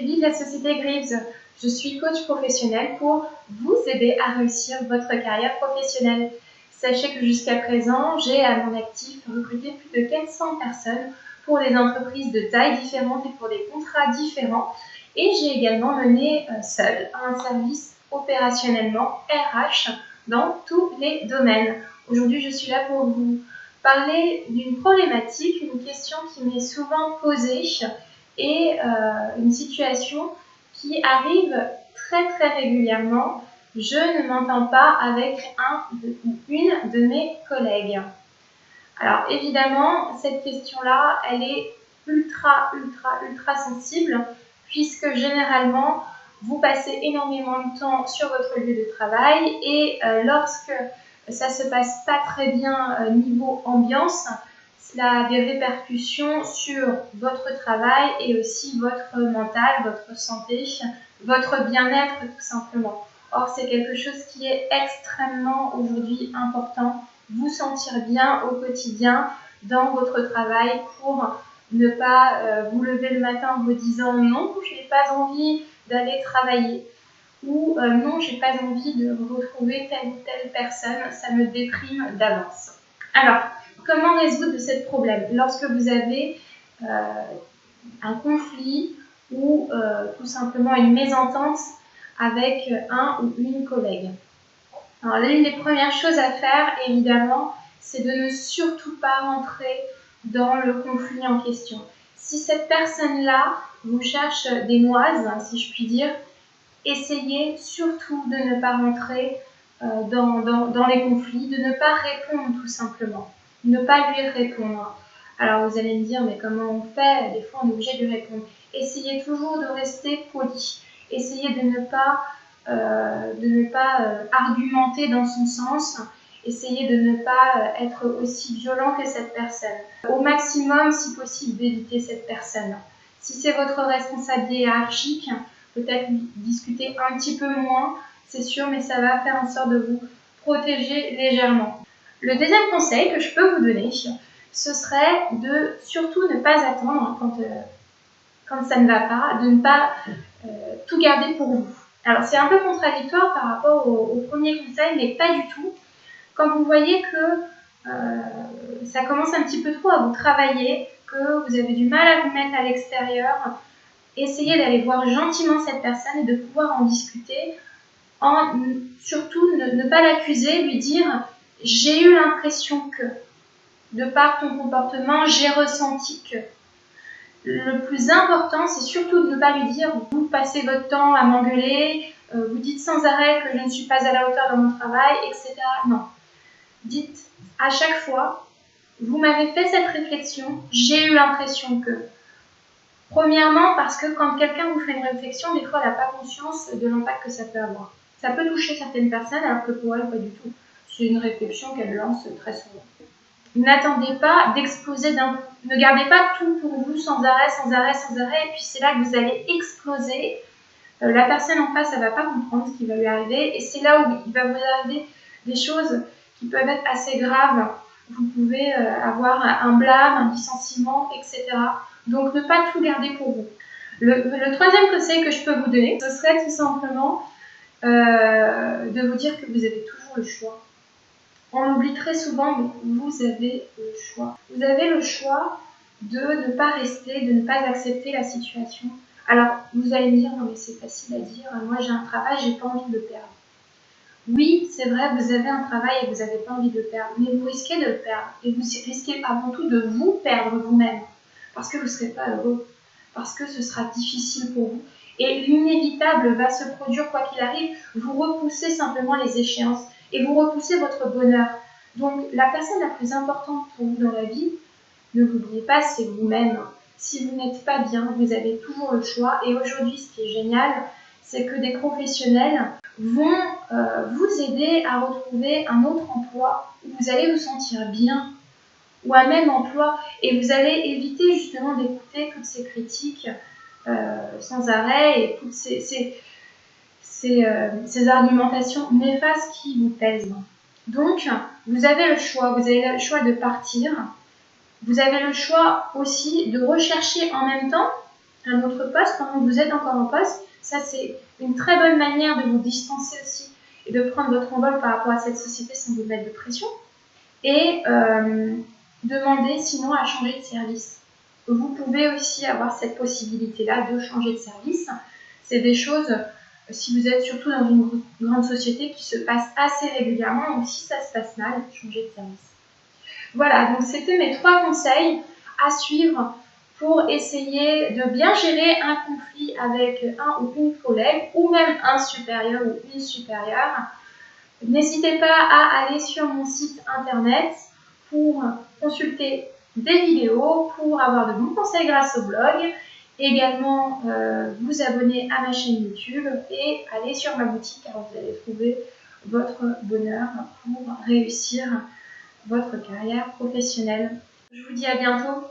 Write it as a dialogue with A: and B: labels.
A: m'appelle Société Greaves. Je suis coach professionnel pour vous aider à réussir votre carrière professionnelle. Sachez que jusqu'à présent, j'ai à mon actif recruté plus de 400 personnes pour des entreprises de tailles différentes et pour des contrats différents. Et j'ai également mené euh, seul un service opérationnellement RH dans tous les domaines. Aujourd'hui, je suis là pour vous parler d'une problématique, une question qui m'est souvent posée et euh, une situation qui arrive très très régulièrement. Je ne m'entends pas avec un ou une de mes collègues. Alors évidemment, cette question-là, elle est ultra, ultra, ultra sensible puisque généralement, vous passez énormément de temps sur votre lieu de travail et euh, lorsque ça se passe pas très bien euh, niveau ambiance, cela a des répercussions sur votre travail et aussi votre mental, votre santé, votre bien-être tout simplement. Or, c'est quelque chose qui est extrêmement aujourd'hui important. Vous sentir bien au quotidien dans votre travail pour ne pas euh, vous lever le matin en vous disant non, je n'ai pas envie d'aller travailler ou euh, non, j'ai pas envie de retrouver telle ou telle personne, ça me déprime d'avance. Alors, comment résoudre ce problème Lorsque vous avez euh, un conflit ou euh, tout simplement une mésentente avec un ou une collègue. L'une des premières choses à faire, évidemment, c'est de ne surtout pas rentrer dans le conflit en question. Si cette personne-là vous cherche des noises, si je puis dire, essayez surtout de ne pas rentrer euh, dans, les conflits, de ne pas répondre tout simplement, ne pas lui répondre. Alors vous allez me dire, mais comment on fait? Des fois on est obligé de lui répondre. Essayez toujours de rester poli. Essayez de ne pas, euh, de ne pas euh, argumenter dans son sens. Essayez de ne pas être aussi violent que cette personne. Au maximum, si possible, d'éviter cette personne. Si c'est votre responsable hiérarchique, peut-être discuter un petit peu moins, c'est sûr, mais ça va faire en sorte de vous protéger légèrement. Le deuxième conseil que je peux vous donner, ce serait de surtout ne pas attendre quand, euh, quand ça ne va pas, de ne pas euh, tout garder pour vous. Alors c'est un peu contradictoire par rapport au, premier conseil, mais pas du tout. Quand vous voyez que euh, ça commence un petit peu trop à vous travailler, que vous avez du mal à vous mettre à l'extérieur, essayez d'aller voir gentiment cette personne et de pouvoir en discuter, surtout ne, pas l'accuser, lui dire j'ai eu l'impression que, de par ton comportement, j'ai ressenti que. Le plus important, c'est surtout de ne pas lui dire vous passez votre temps à m'engueuler, euh, vous dites sans arrêt que je ne suis pas à la hauteur de mon travail, etc. Non. Dites à chaque fois, vous m'avez fait cette réflexion, j'ai eu l'impression que. Premièrement, parce que quand quelqu'un vous fait une réflexion, des fois, elle n'a pas conscience de l'impact que ça peut avoir. Ça peut toucher certaines personnes, alors que pour elle, pas du tout. C'est une réflexion qu'elle lance très souvent. N'attendez pas d'exploser d'un coup. Ne gardez pas tout pour vous sans arrêt, sans arrêt, sans arrêt, et puis c'est là que vous allez exploser. Euh, la personne en face, elle va pas comprendre ce qui va lui arriver, et c'est là où il va vous arriver des choses qui peuvent être assez graves. Vous pouvez euh, avoir un blâme, un licenciement, etc. Donc, ne pas tout garder pour vous. Le, troisième conseil que je peux vous donner, ce serait tout simplement euh, de vous dire que vous avez toujours le choix. On oublie très souvent, mais vous avez le choix. Vous avez le choix de ne pas rester, de ne pas accepter la situation. Alors, vous allez me dire, non mais c'est facile à dire, moi j'ai un travail, j'ai pas envie de le perdre. Oui, c'est vrai, vous avez un travail et vous n'avez pas envie de le perdre, mais vous risquez de le perdre. Et vous risquez avant tout de vous perdre vous-même parce que vous ne serez pas heureux, parce que ce sera difficile pour vous. Et l'inévitable va se produire quoi qu'il arrive, vous repoussez simplement les échéances et vous repoussez votre bonheur. Donc la personne la plus importante pour vous dans la vie, ne l'oubliez pas, c'est vous-même. Si vous n'êtes pas bien, vous avez toujours le choix. Et aujourd'hui, ce qui est génial, c'est que des professionnels vont euh, vous aider à retrouver un autre emploi où vous allez vous sentir bien, ou un même emploi et vous allez éviter justement d'écouter toutes ces critiques euh, sans arrêt et toutes ces, ces, ces, euh, ces, argumentations néfastes qui vous pèsent. Donc, vous avez le choix, vous avez le choix de partir, vous avez le choix aussi de rechercher en même temps un autre poste pendant que vous êtes encore en poste. Ça, c'est une très bonne manière de vous distancer aussi et de prendre votre envol par rapport à cette société sans vous mettre de pression. Et euh, demander sinon à changer de service. Vous pouvez aussi avoir cette possibilité-là de changer de service. C'est des choses, si vous êtes surtout dans une grande société, qui se passent assez régulièrement, ou si ça se passe mal, changer de service. Voilà, donc c'était mes trois conseils à suivre pour essayer de bien gérer un conflit avec un ou une collègue ou même un supérieur ou une supérieure. N'hésitez pas à aller sur mon site internet pour consulter des vidéos, pour avoir de bons conseils grâce au blog, également euh, vous abonner à ma chaîne YouTube et aller sur ma boutique car vous allez trouver votre bonheur pour réussir votre carrière professionnelle. Je vous dis à bientôt